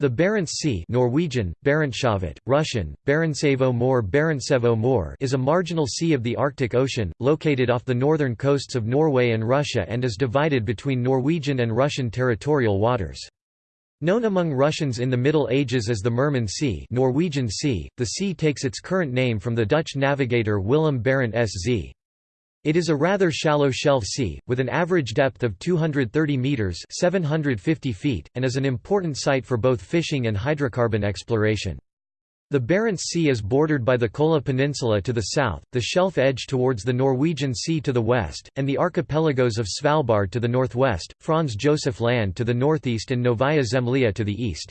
The Barents Sea Norwegian, Barentshavet, Russian, Barentsevo more Barentsevo more is a marginal sea of the Arctic Ocean, located off the northern coasts of Norway and Russia and is divided between Norwegian and Russian territorial waters. Known among Russians in the Middle Ages as the Murman Sea, Norwegian sea, the sea takes its current name from the Dutch navigator Willem Barent S.Z. It is a rather shallow shelf sea, with an average depth of 230 metres 750 feet, and is an important site for both fishing and hydrocarbon exploration. The Barents Sea is bordered by the Kola Peninsula to the south, the shelf edge towards the Norwegian Sea to the west, and the archipelagos of Svalbard to the northwest, Franz Josef Land to the northeast and Novaya Zemlya to the east.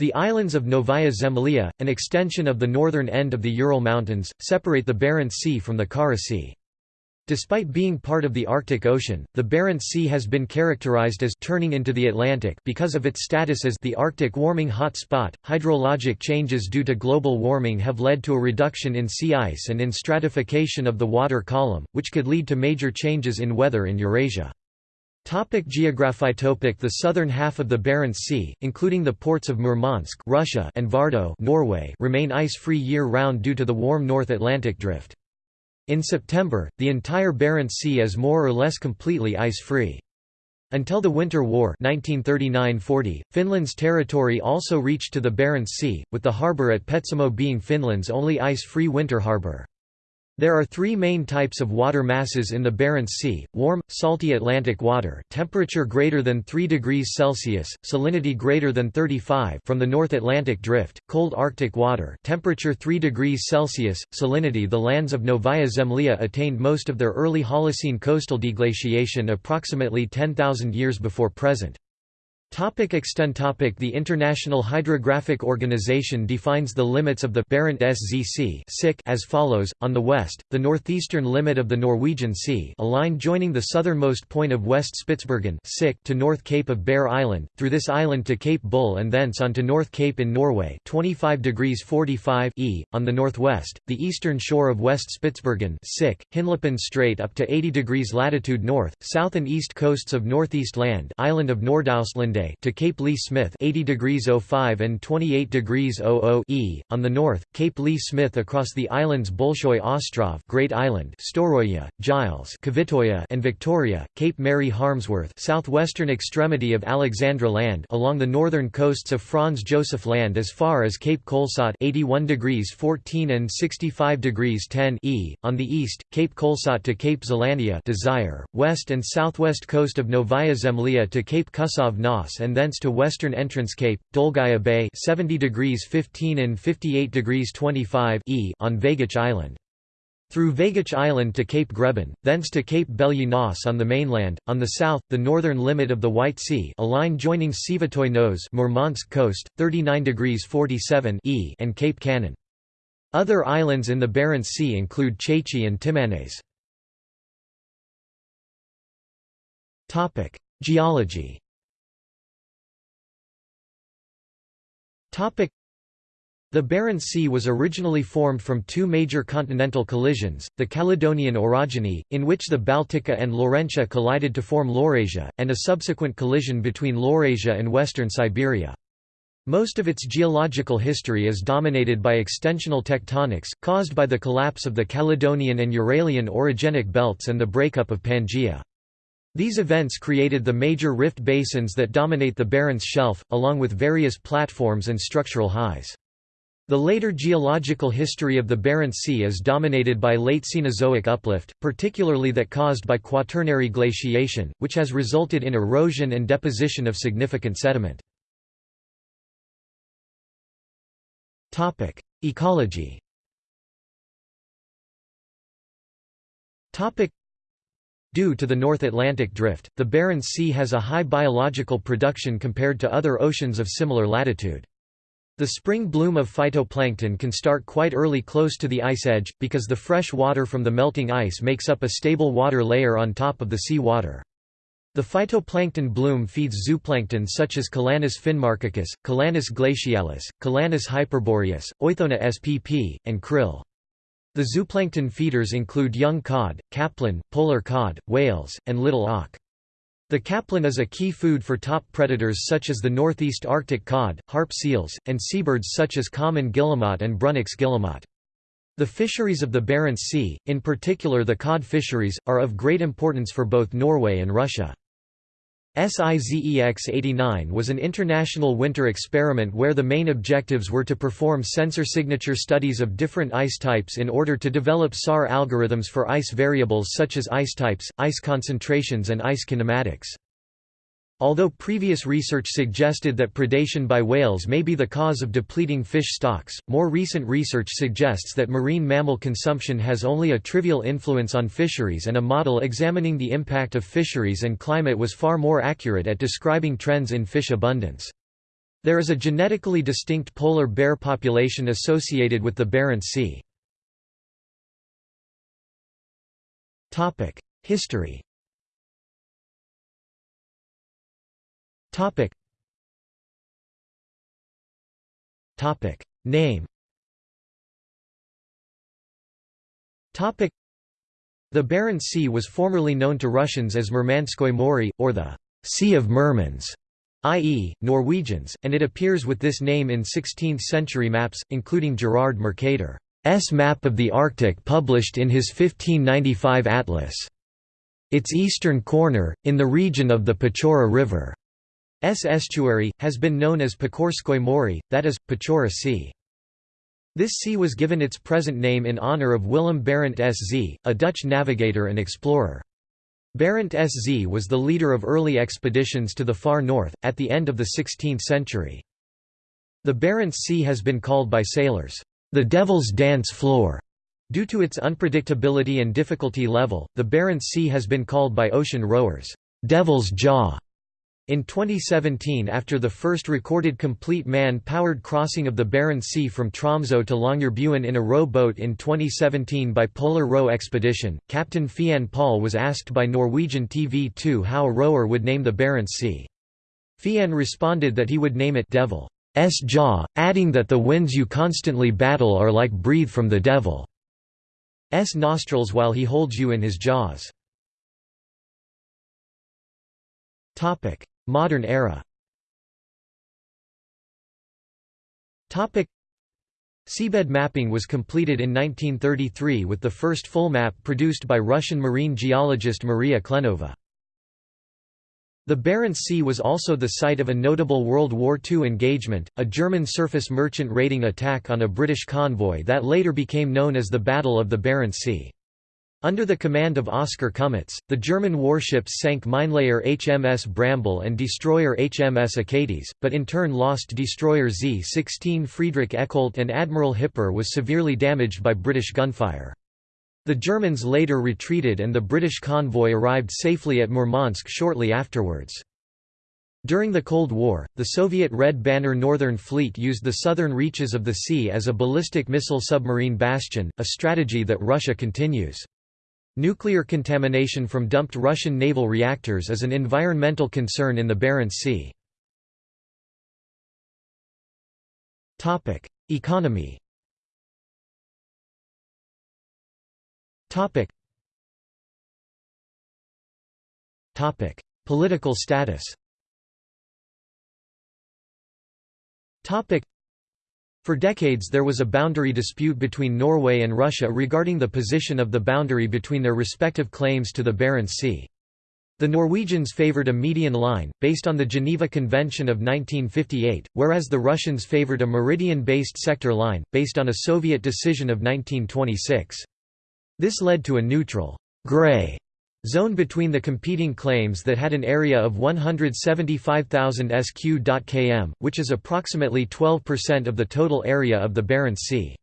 The islands of Novaya Zemlya, an extension of the northern end of the Ural Mountains, separate the Barents Sea from the Kara Sea. Despite being part of the Arctic Ocean, the Barents Sea has been characterized as turning into the Atlantic because of its status as the Arctic warming hot spot. Hydrologic changes due to global warming have led to a reduction in sea ice and in stratification of the water column, which could lead to major changes in weather in Eurasia. Topic geography topic The southern half of the Barents Sea, including the ports of Murmansk Russia and Vardø Norway, remain ice-free year-round due to the warm North Atlantic drift. In September, the entire Barents Sea is more or less completely ice-free. Until the Winter War 1939–40, Finland's territory also reached to the Barents Sea, with the harbour at Petsamo being Finland's only ice-free winter harbour. There are three main types of water masses in the Barents Sea, warm, salty Atlantic water temperature greater than 3 degrees Celsius, salinity greater than 35 from the North Atlantic Drift, cold Arctic water temperature 3 degrees Celsius, salinity The lands of Novaya Zemlya attained most of their early Holocene coastal deglaciation approximately 10,000 years before present. Topic extent topic. The International Hydrographic Organization defines the limits of the Barents SZC as follows, on the west, the northeastern limit of the Norwegian Sea a line joining the southernmost point of West Spitsbergen to North Cape of Bear Island, through this island to Cape Bull and thence on to North Cape in Norway 25 degrees 45 e, on the northwest, the eastern shore of West Spitsbergen Hinlopen Strait up to 80 degrees latitude north, south and east coasts of Northeast Land island of Nordaustlande to Cape Leigh Smith 80 degrees 05 and 28 degrees 00 e. On the north, Cape Leigh Smith across the islands Bolshoi Ostrov Great Island, Storoya, Giles Kvitoya and Victoria, Cape Mary Harmsworth southwestern extremity of Alexandra Land along the northern coasts of Franz Josef Land as far as Cape Kohlsaat 81 degrees 14 and 65 degrees 10 e. On the east, Cape Kohlsaat to Cape Zhelaniya Desire, west and southwest coast of Novaya Zemlya to Cape Kusov And thence to western entrance Cape, Dolgaya Bay 70 degrees 15 and 58 degrees 25 e on Vaygach Island. Through Vaygach Island to Cape Greben, thence to Cape Belye Nos on the mainland, on the south, the northern limit of the White Sea a line joining Svyatoy Nose Murmansk coast, 39 degrees 47 e and Cape Kanin. Other islands in the Barents Sea include Chechi and Timanes. Geology The Barents Sea was originally formed from two major continental collisions, the Caledonian orogeny, in which the Baltica and Laurentia collided to form Laurasia, and a subsequent collision between Laurasia and western Siberia. Most of its geological history is dominated by extensional tectonics, caused by the collapse of the Caledonian and Uralian orogenic belts and the breakup of Pangaea. These events created the major rift basins that dominate the Barents Shelf, along with various platforms and structural highs. The later geological history of the Barents Sea is dominated by late Cenozoic uplift, particularly that caused by quaternary glaciation, which has resulted in erosion and deposition of significant sediment. Ecology Due to the North Atlantic drift, the Barents Sea has a high biological production compared to other oceans of similar latitude. The spring bloom of phytoplankton can start quite early close to the ice edge, because the fresh water from the melting ice makes up a stable water layer on top of the sea water. The phytoplankton bloom feeds zooplankton such as Calanus finmarchicus, Calanus glacialis, Calanus hyperboreus, Oithona spp, and krill. The zooplankton feeders include young cod, capelin, polar cod, whales, and little auk. The capelin is a key food for top predators such as the northeast Arctic cod, harp seals, and seabirds such as common guillemot and Brunnich's guillemot. The fisheries of the Barents Sea, in particular the cod fisheries, are of great importance for both Norway and Russia. SIZEX-89 was an international winter experiment where the main objectives were to perform sensor signature studies of different ice types in order to develop SAR algorithms for ice variables such as ice types, ice concentrations and ice kinematics. Although previous research suggested that predation by whales may be the cause of depleting fish stocks, more recent research suggests that marine mammal consumption has only a trivial influence on fisheries and a model examining the impact of fisheries and climate was far more accurate at describing trends in fish abundance. There is a genetically distinct polar bear population associated with the Barents Sea. History Topic. Topic. Name Topic. The Barents Sea was formerly known to Russians as Murmanskoye Mori, or the Sea of Murmans, i.e., Norwegians, and it appears with this name in 16th-century maps, including Gerard Mercator's map of the Arctic published in his 1595 atlas. Its eastern corner, in the region of the Pechora River. S estuary, has been known as Pechorskoye Mori, that is, Pechora Sea. This sea was given its present name in honor of Willem Barent S.Z., a Dutch navigator and explorer. Barent S.Z. was the leader of early expeditions to the far north, at the end of the 16th century. The Barents Sea has been called by sailors, the Devil's Dance Floor. Due to its unpredictability and difficulty level, the Barents Sea has been called by ocean rowers, Devil's Jaw. In 2017 after the first recorded complete man-powered crossing of the Barents Sea from Tromsø to Longyearbyen in a row boat in 2017 by Polar Row Expedition, Captain Fiann Paul was asked by Norwegian TV2 how a rower would name the Barents Sea. Fiann responded that he would name it Devil's Jaw, adding that the winds you constantly battle are like breathe from the devil's nostrils while he holds you in his jaws. Modern era Seabed mapping was completed in 1933 with the first full map produced by Russian marine geologist Maria Klenova. The Barents Sea was also the site of a notable World War II engagement, a German surface merchant raiding attack on a British convoy that later became known as the Battle of the Barents Sea. Under the command of Oskar Kummetz, the German warships sank minelayer HMS Bramble and destroyer HMS Achates, but in turn lost destroyer Z-16 Friedrich Eckholt and Admiral Hipper was severely damaged by British gunfire. The Germans later retreated and the British convoy arrived safely at Murmansk shortly afterwards. During the Cold War, the Soviet Red Banner Northern Fleet used the southern reaches of the sea as a ballistic missile submarine bastion, a strategy that Russia continues. Nuclear contamination from dumped Russian naval reactors is an environmental concern in the Barents Sea. Economy Political status for decades there was a boundary dispute between Norway and Russia regarding the position of the boundary between their respective claims to the Barents Sea. The Norwegians favored a median line, based on the Geneva Convention of 1958, whereas the Russians favored a meridian-based sector line, based on a Soviet decision of 1926. This led to a neutral gray zone between the competing claims that had an area of 175,000 sq.km, which is approximately 12% of the total area of the Barents Sea.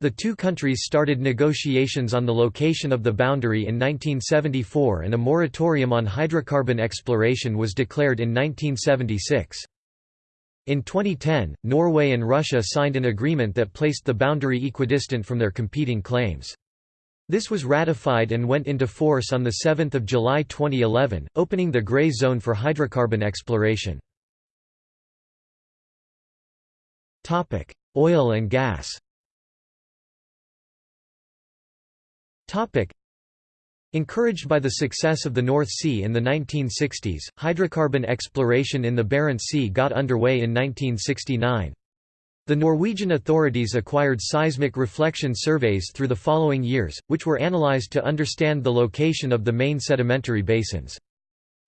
The two countries started negotiations on the location of the boundary in 1974 and a moratorium on hydrocarbon exploration was declared in 1976. In 2010, Norway and Russia signed an agreement that placed the boundary equidistant from their competing claims. This was ratified and went into force on 7 July 2011, opening the gray zone for hydrocarbon exploration. Oil and gas Encouraged by the success of the North Sea in the 1960s, hydrocarbon exploration in the Barents Sea got underway in 1969. The Norwegian authorities acquired seismic reflection surveys through the following years, which were analyzed to understand the location of the main sedimentary basins.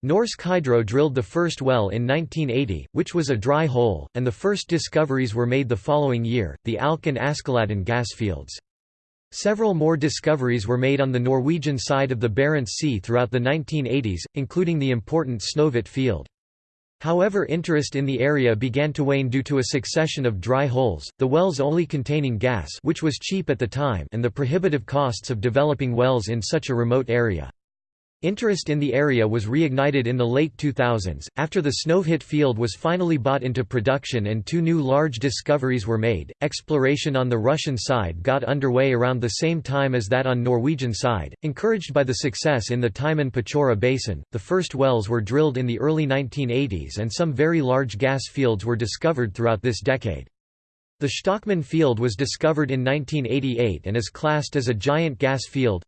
Norsk Hydro drilled the first well in 1980, which was a dry hole, and the first discoveries were made the following year, the Alk and Askeladden gas fields. Several more discoveries were made on the Norwegian side of the Barents Sea throughout the 1980s, including the important Snøhvit field. However interest in the area began to wane due to a succession of dry holes, the wells only containing gas which was cheap at the time and the prohibitive costs of developing wells in such a remote area. Interest in the area was reignited in the late 2000s, after the Snøhvit field was finally bought into production and two new large discoveries were made. Exploration on the Russian side got underway around the same time as that on Norwegian side, encouraged by the success in the Timan Pechora basin. The first wells were drilled in the early 1980s and some very large gas fields were discovered throughout this decade. The Shtokman field was discovered in 1988 and is classed as a giant gas field,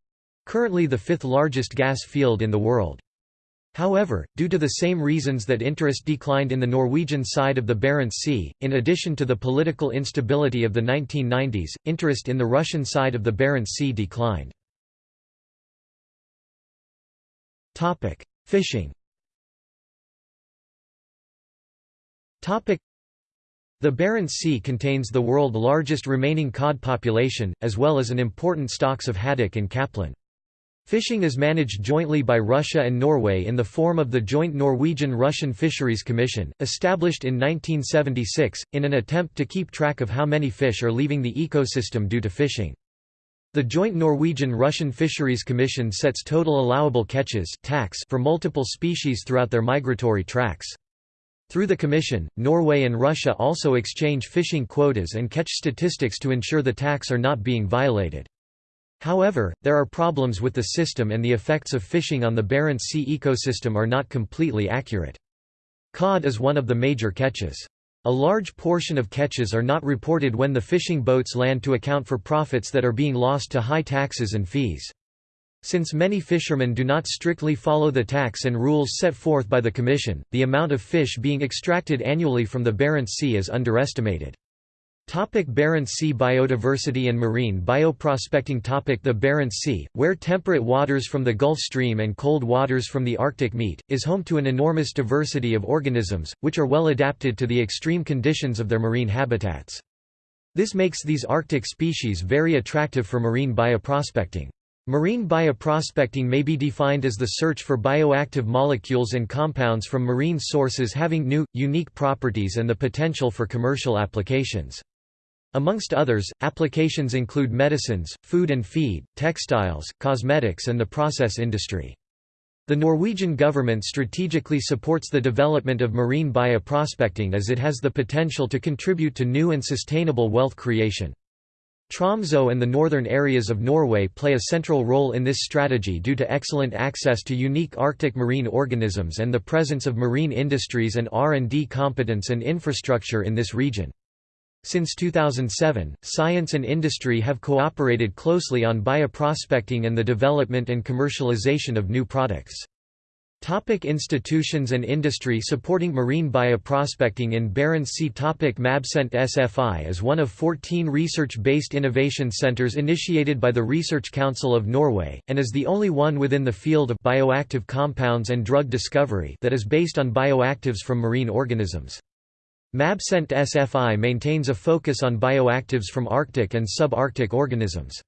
Currently the fifth largest gas field in the world. However, due to the same reasons that interest declined in the Norwegian side of the Barents Sea, in addition to the political instability of the 1990s, interest in the Russian side of the Barents Sea declined. Fishing The Barents Sea contains the world's largest remaining cod population, as well as an important stocks of haddock and capelin. Fishing is managed jointly by Russia and Norway in the form of the Joint Norwegian-Russian Fisheries Commission, established in 1976, in an attempt to keep track of how many fish are leaving the ecosystem due to fishing. The Joint Norwegian-Russian Fisheries Commission sets total allowable catches for multiple species throughout their migratory tracks. Through the Commission, Norway and Russia also exchange fishing quotas and catch statistics to ensure the TACs are not being violated. However, there are problems with the system and the effects of fishing on the Barents Sea ecosystem are not completely accurate. Cod is one of the major catches. A large portion of catches are not reported when the fishing boats land to account for profits that are being lost to high taxes and fees. Since many fishermen do not strictly follow the TACs and rules set forth by the Commission, the amount of fish being extracted annually from the Barents Sea is underestimated. Topic Barents Sea biodiversity and marine bioprospecting Topic The Barents Sea, where temperate waters from the Gulf Stream and cold waters from the Arctic meet, is home to an enormous diversity of organisms, which are well adapted to the extreme conditions of their marine habitats. This makes these Arctic species very attractive for marine bioprospecting. Marine bioprospecting may be defined as the search for bioactive molecules and compounds from marine sources having new, unique properties and the potential for commercial applications. Amongst others, applications include medicines, food and feed, textiles, cosmetics and the process industry. The Norwegian government strategically supports the development of marine bioprospecting as it has the potential to contribute to new and sustainable wealth creation. Tromsø and the northern areas of Norway play a central role in this strategy due to excellent access to unique Arctic marine organisms and the presence of marine industries and R&D competence and infrastructure in this region. Since 2007, science and industry have cooperated closely on bioprospecting and the development and commercialization of new products. Topic institutions and industry supporting marine bioprospecting in Barents Sea Topic MabCent SFI is one of 14 research-based innovation centers initiated by the Research Council of Norway, and is the only one within the field of bioactive compounds and drug discovery that is based on bioactives from marine organisms. MabCent SFI maintains a focus on bioactives from Arctic and subarctic organisms.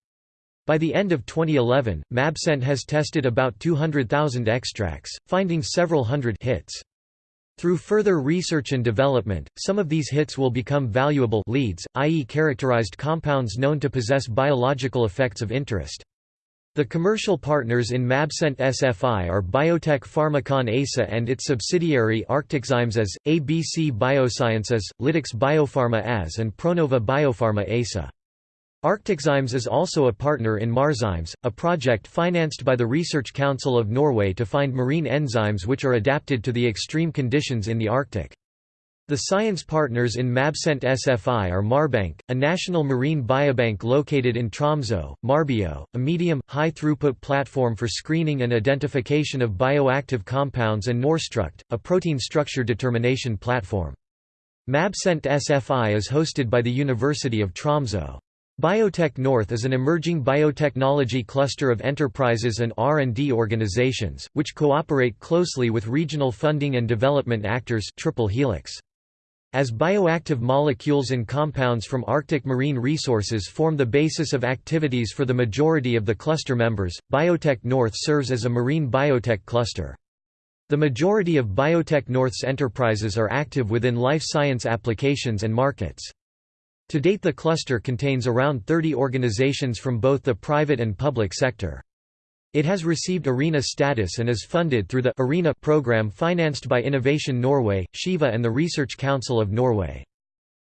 By the end of 2011, MabCent has tested about 200,000 extracts, finding several hundred hits. Through further research and development, some of these hits will become valuable leads, i.e. characterized compounds known to possess biological effects of interest. The commercial partners in MabCent SFI are Biotec Pharmacon ASA and its subsidiary Arcticzymes AS, ABC Biosciences, Lytix Biopharma AS and Pronova Biopharma ASA. Arcticzymes is also a partner in Marzymes, a project financed by the Research Council of Norway to find marine enzymes which are adapted to the extreme conditions in the Arctic. The science partners in Mabcent SFI are Marbank, a national marine biobank located in Tromsø, Marbio, a medium, high-throughput platform for screening and identification of bioactive compounds and Norstruct, a protein structure determination platform. Mabcent SFI is hosted by the University of Tromsø. Biotech North is an emerging biotechnology cluster of enterprises and R&D organizations, which cooperate closely with regional funding and development actors triple helix. As bioactive molecules and compounds from Arctic marine resources form the basis of activities for the majority of the cluster members, Biotech North serves as a marine biotech cluster. The majority of Biotech North's enterprises are active within life science applications and markets. To date the cluster contains around 30 organizations from both the private and public sector. It has received ARENA status and is funded through the ARENA program financed by Innovation Norway, SIVA and the Research Council of Norway.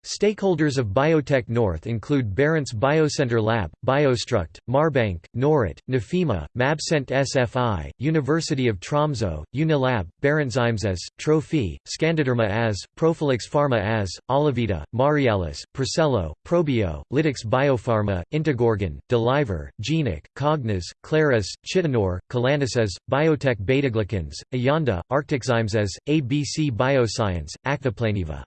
Stakeholders of Biotech North include Barents Biocenter Lab, Biostruct, Marbank, Norut, Nofima, Mabcent SFI, University of Tromso, Unilab, Barentsheims Trophy, Scandiderma AS, Profilix Pharma AS, Olivita, Marealis, Procello, Probio, Lytix Biopharma, Integorgan, Deliver, Genic, Cognos, Claris, Chitinor, Calanus Biotec Betaglucans, Ayanda, Arcticzymes ABC Bioscience, Akvaplan-niva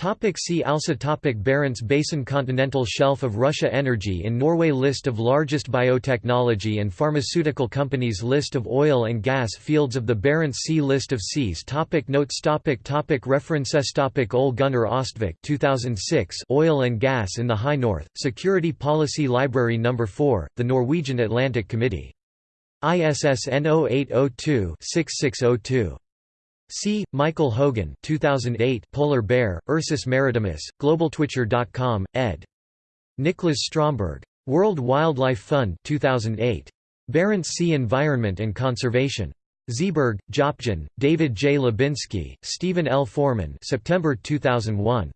Topic see also topic Barents Basin Continental Shelf of Russia Energy in Norway List of largest biotechnology and pharmaceutical companies List of oil and gas fields of the Barents Sea List of seas topic Notes topic topic References topic Ole Gunnar Ostvik 2006 Oil and Gas in the High North, Security Policy Library No. 4, The Norwegian Atlantic Committee. ISSN 0802-6602. C. Michael Hogan 2008 Polar Bear, Ursus maritimus, globaltwitcher.com, ed. Niklas Stromberg. World Wildlife Fund 2008. Barents Sea Environment and Conservation. Zeeberg, JaapJan, David J. Lubinsky, Stephen L. Foreman September 2001.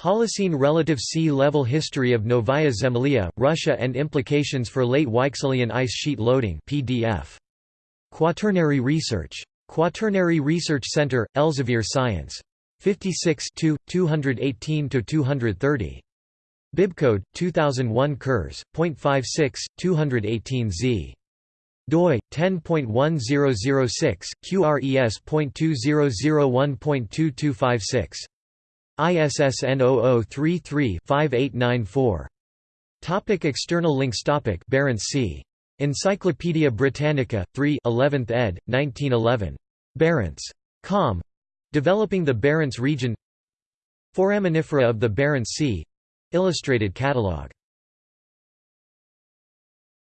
Holocene Relative Sea Level History of Novaya Zemlya, Russia and Implications for Late Weichselian Ice Sheet Loading PDF. Quaternary Research. Quaternary Research Center, Elsevier Science. 56 218–230. Bibcode 2001 Kurs, .56, 218 z. doi 10.1006 QRES.2001.2256 ISSN 0033-5894 Topic external links Topic Barents Sea Encyclopædia Britannica, 3 11th ed., 1911. Barents. Com. Developing the Barents region Foraminifera of the Barents Sea Illustrated catalogue